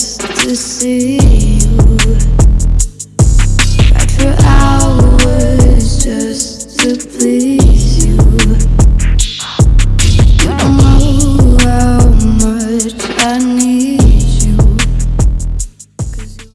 just to see you. Cried for hours.